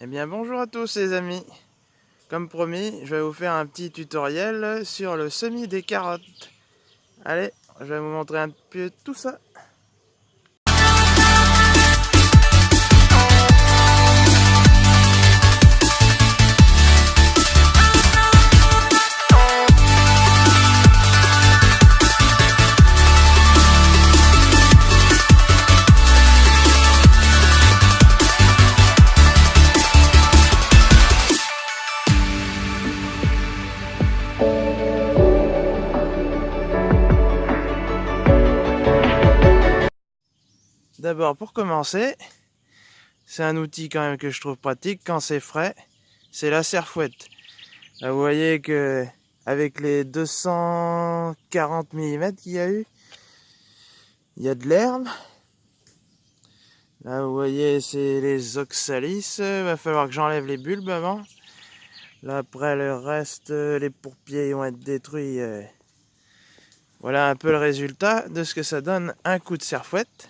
Eh bien bonjour à tous les amis Comme promis, je vais vous faire un petit tutoriel sur le semis des carottes. Allez, je vais vous montrer un peu tout ça. D'abord, pour commencer, c'est un outil quand même que je trouve pratique quand c'est frais, c'est la serfouette. Là, vous voyez que avec les 240 mm qu'il y a eu, il y a de l'herbe. Là, vous voyez, c'est les oxalis. Il va falloir que j'enlève les bulbes avant. Là, après, le reste, les pourpiers vont être détruits. Euh. Voilà un peu le résultat de ce que ça donne un coup de serfouette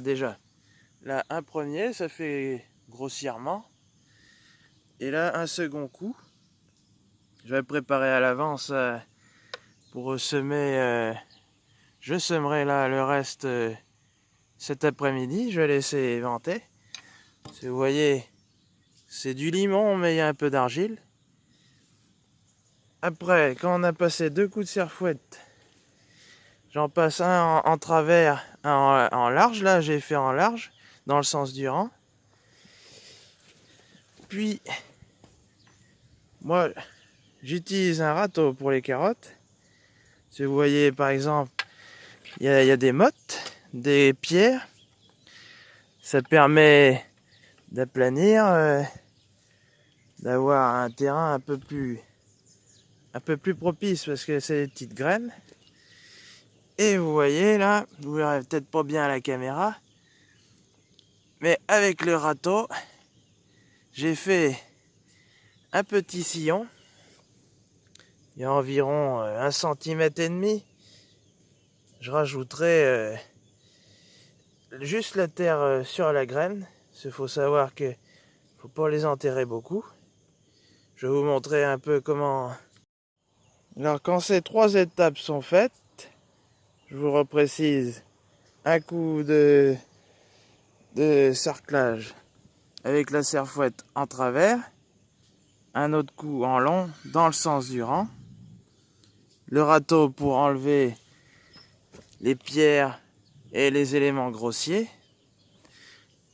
déjà, là, un premier, ça fait grossièrement. Et là, un second coup. Je vais préparer à l'avance euh, pour semer. Euh, je semerai là le reste euh, cet après-midi. Je vais laisser éventer. vous voyez, c'est du limon, mais il y a un peu d'argile. Après, quand on a passé deux coups de serfouette, J'en passe un en, travers, un en, large. Là, j'ai fait en large, dans le sens du rang. Puis, moi, j'utilise un râteau pour les carottes. Si vous voyez, par exemple, il y, a des mottes, des pierres. Ça permet d'aplanir, euh, d'avoir un terrain un peu plus un peu plus propice parce que c'est des petites graines. Et vous voyez là, vous verrez peut-être pas bien à la caméra, mais avec le râteau, j'ai fait un petit sillon. Il y a environ euh, un centimètre et demi. Je rajouterai euh, juste la terre euh, sur la graine. Il faut savoir que faut pas les enterrer beaucoup. Je vais vous montrer un peu comment. Alors quand ces trois étapes sont faites, je vous reprécise, un coup de, de cerclage avec la serfouette en travers, un autre coup en long dans le sens du rang, le râteau pour enlever les pierres et les éléments grossiers,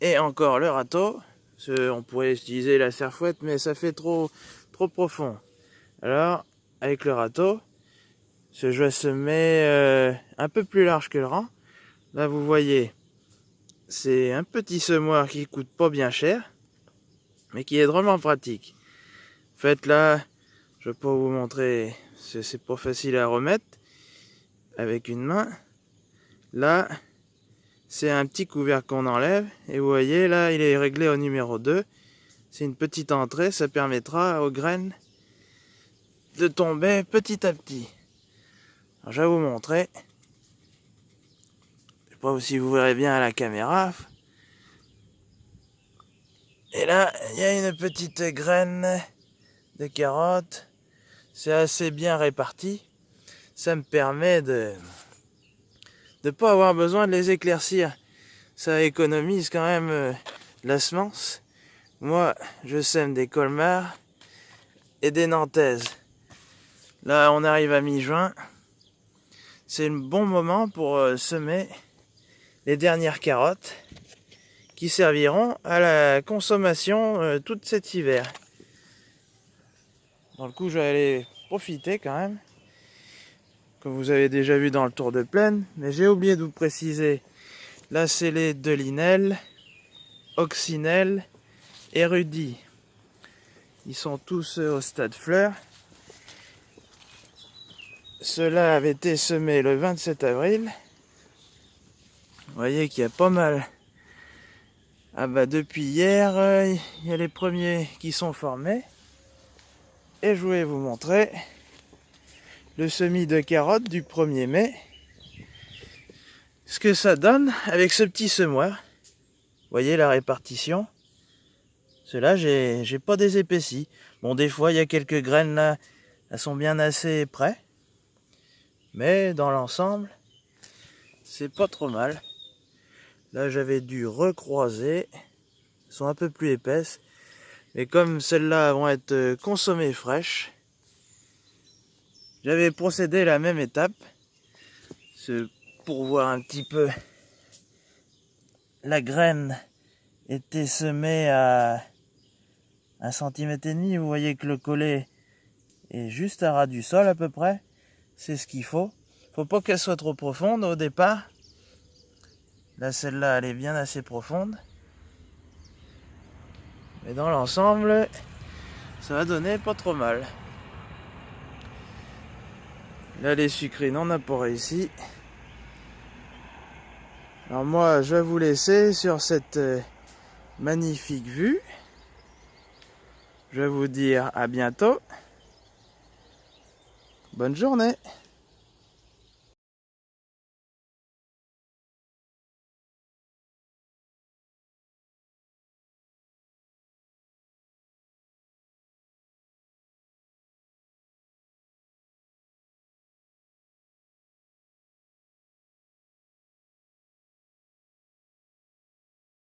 et encore le râteau, on pourrait utiliser la serfouette mais ça fait trop, trop profond. Alors, avec le râteau, ce joie se met euh, un peu plus large que le rang. Là, vous voyez, c'est un petit semoir qui coûte pas bien cher, mais qui est drôlement pratique. En fait, là, je pas vous montrer, c'est pas facile à remettre avec une main. Là, c'est un petit couvercle qu'on enlève. Et vous voyez, là, il est réglé au numéro 2. C'est une petite entrée, ça permettra aux graines de tomber petit à petit je vais vous montrer. Je sais pas si vous verrez bien à la caméra. Et là, il y a une petite graine de carottes. C'est assez bien réparti. Ça me permet de ne pas avoir besoin de les éclaircir. Ça économise quand même euh, la semence. Moi, je sème des colmars et des nantaises. Là, on arrive à mi-juin c'est un bon moment pour euh, semer les dernières carottes qui serviront à la consommation euh, tout cet hiver. Dans le coup, je vais aller profiter quand même, comme vous avez déjà vu dans le tour de plaine, mais j'ai oublié de vous préciser la scellée de Linel, Oxynel et Rudy. Ils sont tous euh, au stade fleur. Cela avait été semé le 27 avril. Vous voyez qu'il y a pas mal. Ah bah depuis hier, euh, il y a les premiers qui sont formés. Et je voulais vous montrer le semis de carottes du 1er mai. Ce que ça donne avec ce petit semoir. Vous voyez la répartition. Ceux-là, j'ai pas des épaissis. Bon, des fois, il y a quelques graines là, elles sont bien assez près. Mais dans l'ensemble, c'est pas trop mal. Là, j'avais dû recroiser. Elles sont un peu plus épaisses. Mais comme celles-là vont être euh, consommées fraîches, j'avais procédé à la même étape. Pour voir un petit peu la graine était semée à un centimètre et demi. Vous voyez que le collet est juste à ras du sol à peu près. C'est ce qu'il faut. Faut pas qu'elle soit trop profonde au départ. Là, celle-là, elle est bien assez profonde. Mais dans l'ensemble, ça va donner pas trop mal. Là, les sucrines, on n'a pas réussi. Alors moi, je vais vous laisser sur cette euh, magnifique vue. Je vais vous dire à bientôt. Bonne journée